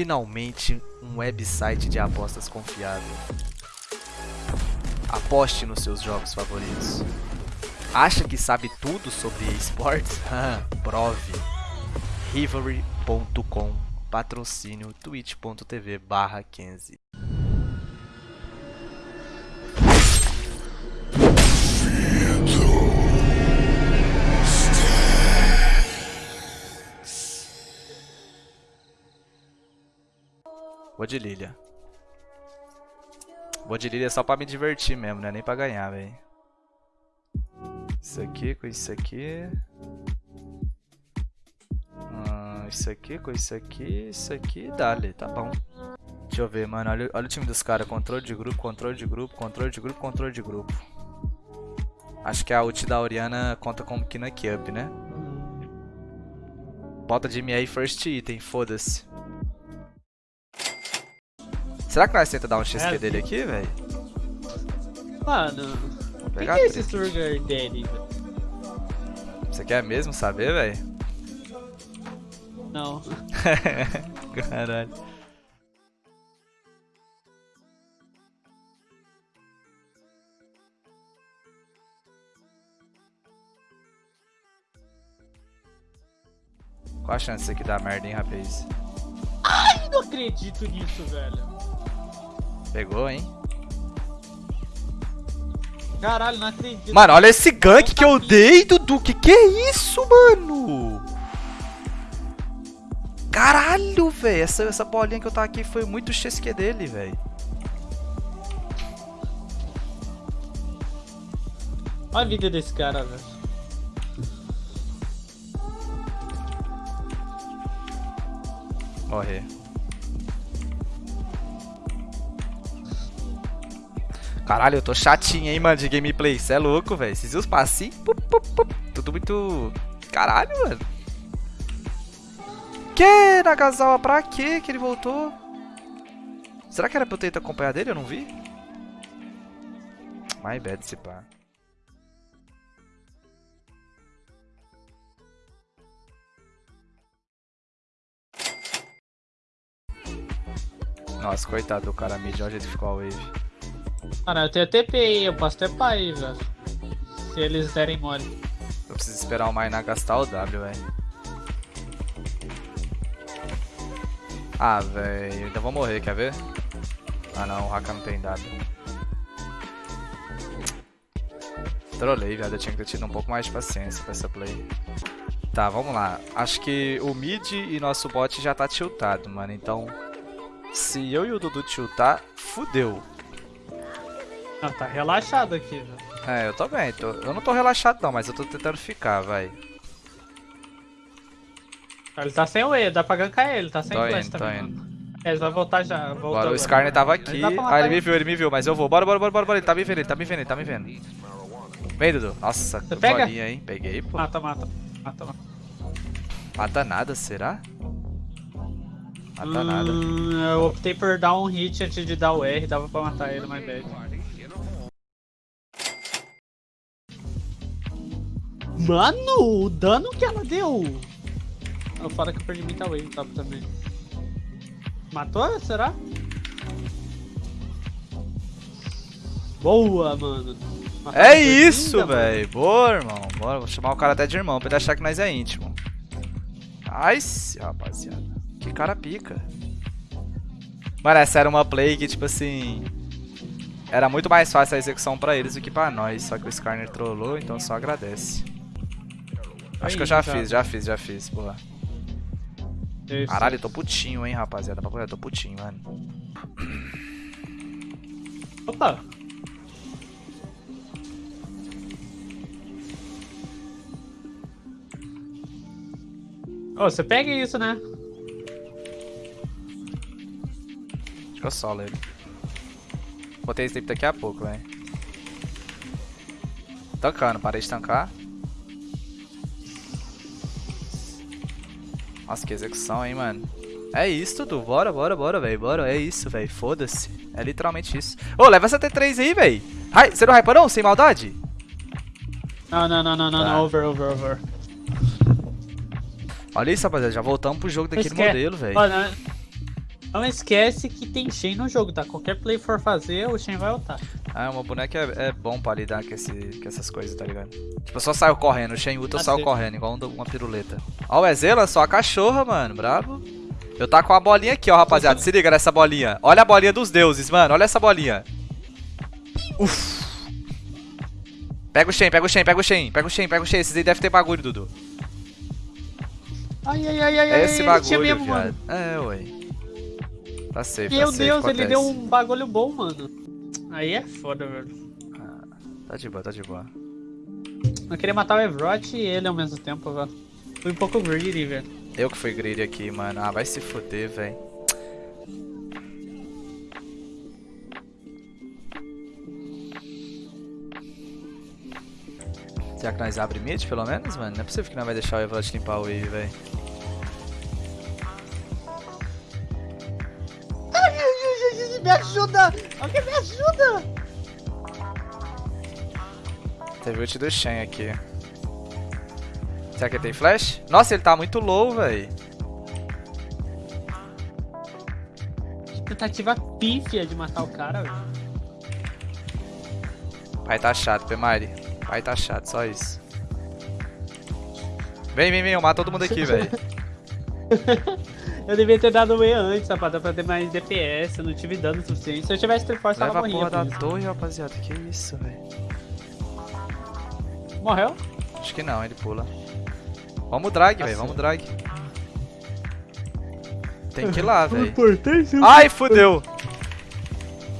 finalmente um website de apostas confiável. Aposte nos seus jogos favoritos. Acha que sabe tudo sobre esportes? Prove. Rivalry.com Patrocínio twitch.tv barra 15 de Lilia. Vou de Lilia só pra me divertir mesmo, né? Nem pra ganhar, velho. Isso aqui com isso aqui. Hum, isso aqui com isso aqui. Isso aqui. Dale, tá bom. Deixa eu ver, mano. Olha, olha o time dos caras. Controle de grupo, controle de grupo, controle de grupo, controle de grupo. Acho que a ult da Oriana conta como Kina Up, né? Bota de aí first item, foda-se. Será que nós tenta dar um XP é, dele aqui, velho? Mano, o que, que é esse Surger dele? Você quer mesmo saber, velho? Não. Caralho. Qual a chance disso aqui dar merda, hein, rapaz? Ai, não acredito nisso, velho. Pegou, hein? Caralho, não acredito. Mano, olha esse gank que eu dei, Dudu. Que que é isso, mano? Caralho, velho. Essa, essa bolinha que eu tava aqui foi muito XQ dele, velho. Olha a vida desse cara, velho. Morrer. Caralho, eu tô chatinho, hein, mano, de gameplay. Cê é louco, velho. Esses os passinhos. Tudo muito... Caralho, mano. Que, Nagasawa? Pra quê que ele voltou? Será que era pra eu ter acompanhado ele? Eu não vi? My bad, se pá. Nossa, coitado do cara mid, olha o jeito que ficou a wave. Mano, eu tenho TPI, eu posso ter pai, velho. Se eles derem mole. Eu preciso esperar o Mainá gastar o W, velho. Ah, velho, ainda vou morrer, quer ver? Ah não, o Haka não tem W. Trolei, velho, eu tinha que ter tido um pouco mais de paciência pra essa play. Tá, vamos lá. Acho que o mid e nosso bot já tá tiltado, mano. Então, se eu e o Dudu tiltar, fudeu. Ah, tá relaxado aqui, velho. É, eu tô bem. Tô... Eu não tô relaxado não, mas eu tô tentando ficar, vai. Ele tá sem o E, dá pra gankar ele, tá sem tô flash indo, também. Tô indo. É, ele vai voltar já. Agora o Skarner tava aqui. Ah, ele me viu, ele me viu, mas eu vou. Bora, bora, bora, bora, bora. Ele tá me vendo, ele tá me vendo, ele tá me vendo. Vem, Dudu. Nossa, Você pega? bolinha, hein? Peguei, pô. Mata, mata. Mata, mata. Mata nada, será? Mata hum, nada. Eu optei por dar um hit antes de dar o R, dava pra matar ele, mas bad. Mano, o dano que ela deu! Eu falo que eu perdi muita wave top também. Matou, será? Boa, mano. Matou é isso, velho. Boa, irmão. Bora, vou chamar o cara até de irmão pra ele achar que nós é íntimo. Nice, rapaziada. Que cara pica. Mano, essa era uma play que, tipo assim... Era muito mais fácil a execução pra eles do que pra nós. Só que o Skarner trollou, então só agradece. Acho que eu já fiz, já fiz, já fiz, porra. Caralho, eu tô putinho, hein, rapaziada. Eu tô putinho, mano. Opa! Ô, oh, você pega isso, né? Acho que eu solo ele. Botei esse tempo daqui a pouco, velho. Tancando, parei de tancar. Nossa, que execução, hein, mano. É isso, Dudu. Bora, bora, bora, velho. Bora, é isso, velho. Foda-se. É literalmente isso. Ô, leva essa T3 aí, velho. Você não hypa não? Sem maldade? Não, não, não, não, não, tá. não. Over, over, over. Olha isso, rapaziada. Já voltamos pro jogo daquele modelo, velho. Não esquece que tem Shen no jogo, tá? Qualquer play for fazer, o Shen vai ultar. Ah, uma boneca é, é bom pra lidar com, esse, com essas coisas, tá ligado? Tipo, eu só saio correndo, o Shen Uta eu Ah, saio sim. correndo, igual um- uma piruleta. Ó, o Ezela, só a cachorra, mano, bravo. Eu tá com a bolinha aqui, ó, rapaziada. Se liga nessa bolinha. Olha a bolinha dos deuses, mano. Olha essa bolinha. Uf. Pega o Shen, pega o Shen, pega o Shen, pega o Shen, pega o Shen. Esses aí devem ter bagulho, Dudu. Ai, ai, ai, ai, É ai, esse tinha bagulho, mesmo, viado. mano. É, ué. Tá safe, Meu tá safe, Deus, acontece. ele deu um bagulho bom, mano. Aí é foda, velho. Tá de boa, tá de boa. Eu queria matar o Evrot e ele ao mesmo tempo, velho. Fui um pouco greedy, velho. Eu que fui greedy aqui, mano. Ah, vai se fuder, velho. Será que nós abre mid, pelo menos, mano? Não é possível que não vai deixar o Evrot limpar o wave, velho. Ajuda! Alguém me ajuda! Teve ult do Shen aqui. Será que ele tem flash? Nossa, ele tá muito low. Que tentativa pífia de matar o cara, velho. Pai tá chato, Pemari. Pai tá chato, só isso. Vem, vem, vem, eu mato todo mundo aqui, velho. Eu devia ter dado o E antes, rapaz, pra ter mais DPS, eu não tive dano suficiente. Se eu tivesse Trip Force, Leva ela a morria. porra da por isso. torre, rapaziada. Que isso, velho. Morreu? Acho que não, ele pula. Vamos drag, velho, Assim. vamos drag. Tem que ir lá, velho. Ai, fudeu.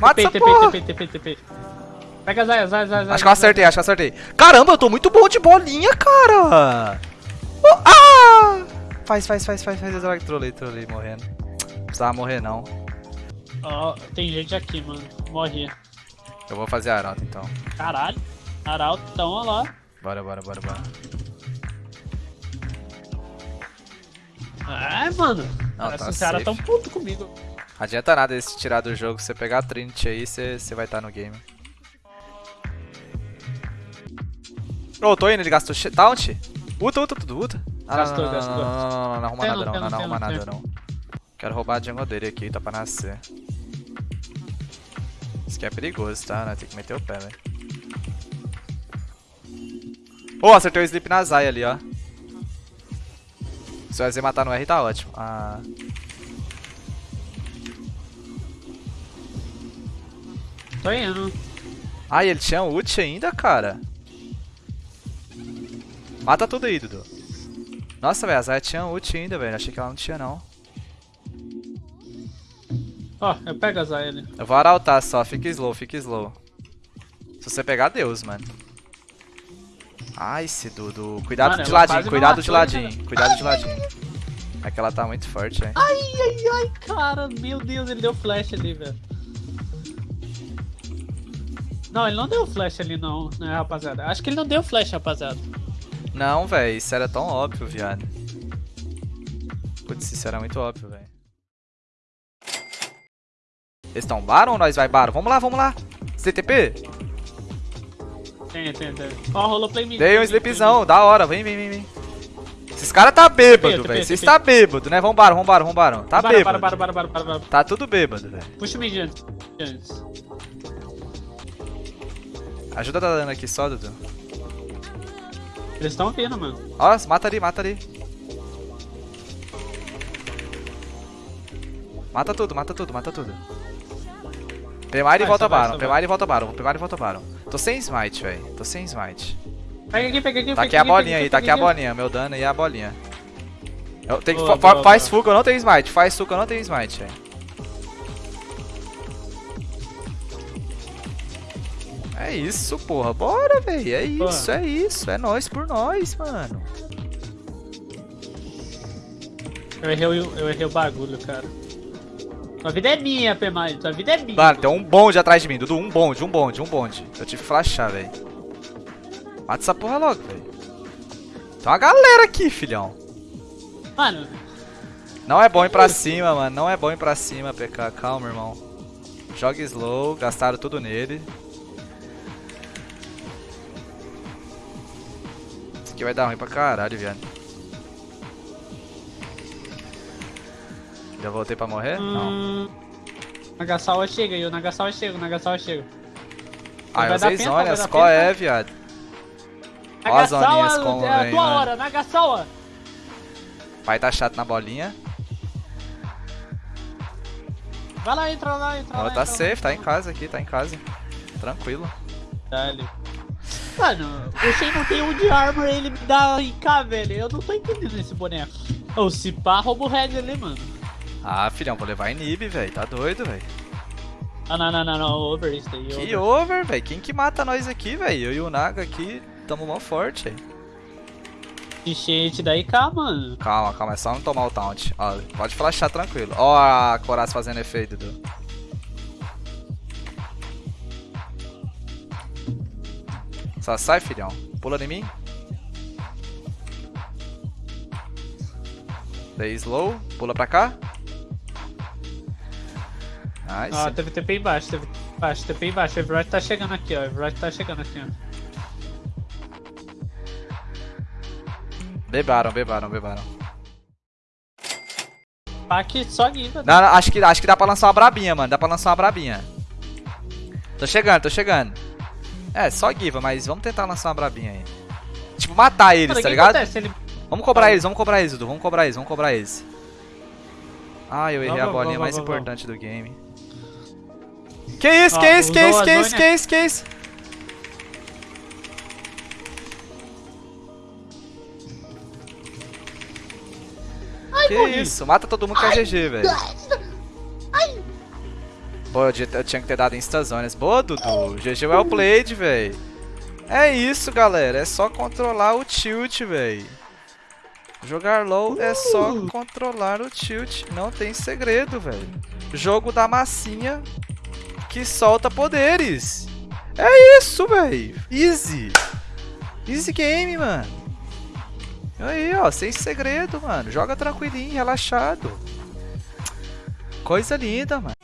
Mata essa porra. TP, TP, TP. Pega a Zaya, Zaya, Zaya. Acho que eu acertei, acho que eu acertei. Caramba, eu tô muito bom de bolinha, cara. Oh, ah! Faz, faz, faz, faz, faz. Eu drag, trolei, trolei, morrendo. Não precisava morrer, não. Ó, tem gente aqui, mano. Morri. Eu vou fazer arauto, então. Caralho. Arauto, então, ó lá. Bora, bora, bora, bora. Ai, mano. Não, Parece tá os caras tão puto comigo. Adianta nada esse tirar do jogo. Se você pegar a Trinity aí, você você vai estar no game. Ô, tô indo, ele gastou taunt? Uta, uta, tudo, uta. Ah, não, Gastou, não, não, gastou. Não, não, não, não, não arruma nada não não, não, arruma nada não. Quero roubar a jungle dele aqui, tá pra nascer. Isso aqui é perigoso, tá? Nós tem que meter o pé, velho. Ô, acertei o sleep na Zaya ali, ó. Se o EZ matar no R, tá ótimo. Ah... Tô indo. Ai, ele tinha ult ainda, cara. Mata tudo aí, Dudu. Nossa, velho, a Zaya tinha ult ainda, velho. Achei que ela não tinha, não. Ó, eu pego a Zaya ali. Eu vou arautar só. Fica slow, fica slow. Se você pegar, Deus, mano. Ai, esse Dudu. Cuidado Mano, de ladinho, cuidado de ladinho. Cuidado de ladinho. É que ela tá muito forte, hein. Ai, ai, ai, cara. Meu Deus, ele deu flash ali, velho. Não, ele não deu flash ali, não, né, rapaziada? Acho que ele não deu flash, rapaziada. Não, velho. Isso era tão óbvio, viado. Putz, isso era muito óbvio, velho. Eles estão Baron ou nós vai Baron? Vamos lá, vamos lá. CTP? Tem, tem, tem. Ó, rolou play mid. Dei um slipzão, da hora, vem, vem, vem, vem. Esses caras tá bêbado, velho. Vocês tá bêbado, né? Vambora, vambora, vambora. Tá Para, bêbado. para, para. Tá tudo bêbado, velho. Puxa o mid antes. antes. Ajuda tá dando aqui só, Dudu. Eles estão vindo, mano. Ó, mata ali, mata ali. Mata tudo, mata tudo, mata tudo. Pemar e volta vai, Baron, Pemar e volta Baron, Pemar e volta Baron. Tô sem smite, velho. Tô sem smite. Pega aqui, pega aqui, Tá pega aqui a bolinha aí, tá aqui a bolinha. Meu dano e a bolinha. Eu tenho que Boa, fa- boa, faz boa. que eu não tenho smite. Faz que eu não tenho smite, velho. É isso, porra. Bora, velho. É isso, é isso. É nós por nós, mano. Eu errei, o- eu errei o bagulho, cara. Tua vida é minha, Pemai. Tua vida é minha. Mano, tem um bonde atrás de mim, Dudu. Um bonde, um bonde, um bonde. Eu tive que flashar, velho. Mata essa porra logo, velho. Tem uma galera aqui, filhão. Mano, Não é bom ir pra cima, mano. Não é bom ir pra cima, PK. Calma, irmão. Joga slow. Gastaram tudo nele. Aqui vai dar ruim pra caralho, viado. Já voltei pra morrer? Não. Hum, Nagasawa chega aí, o Nagasawa chega, o Nagasawa chega. Ah, eu vai usei zonas. vai Qual é, viado? Ó as zoninhas como é a vem, tua mano. hora, Nagasawa! Pai tá chato na bolinha. Vai lá, entra lá, entra lá. tá entra safe, lá, tá em casa aqui, tá em casa. Tranquilo. Dale. Mano, Shen não tem um de armor ele me dá IK, velho. Eu não tô entendendo esse boneco. Ô, se pá, rouba o red ali, mano. Ah, filhão, vou levar inib, velho. Tá doido, velho. Ah, não, não, não, não. Over isso aí. Que over. over, velho. Quem que mata nós aqui, velho? Eu e o Naga aqui tamo mó forte, velho. Enchente da IK, mano. Calma, calma, é só não tomar o taunt. Ó, pode flashar tranquilo. Ó a Coraz fazendo efeito, Dudu. Só sai, filhão. Pula em mim. Dei slow. Pula pra cá. Nice. Ó, teve TP embaixo, teve TP embaixo, TP embaixo. O Everett tá chegando aqui, ó. O Everett tá chegando aqui, ó. Bebaram, bebaram, bebaram. Pack só guiva. Não, não, acho que, acho que dá pra lançar uma brabinha, mano. Dá pra lançar uma brabinha. Tô chegando, tô chegando. É, só Giva, mas vamos tentar lançar uma brabinha aí. Tipo, matar eles, o tá ligado? acontece? Ele... Vamos cobrar eles, vamos cobrar eles, Dudu. Vamos cobrar eles, vamos cobrar eles. Ah, eu errei Vamos, a bolinha vamos, mais vamos, importante do game. Que isso, Ó, que isso, que isso, que isso, que isso, que isso? Que morri. isso, mata todo mundo que é GG, velho. Pô, eu, eu tinha que ter dado instazones. Boa, Dudu. GG well played, velho. É isso, galera. É só controlar o tilt, velho. Jogar low é só Uh. controlar o tilt. Não tem segredo, velho. Jogo da massinha que solta poderes. É isso, velho. Easy. Easy game, mano. Aí, ó, sem segredo, mano. Joga tranquilinho, relaxado. Coisa linda, mano.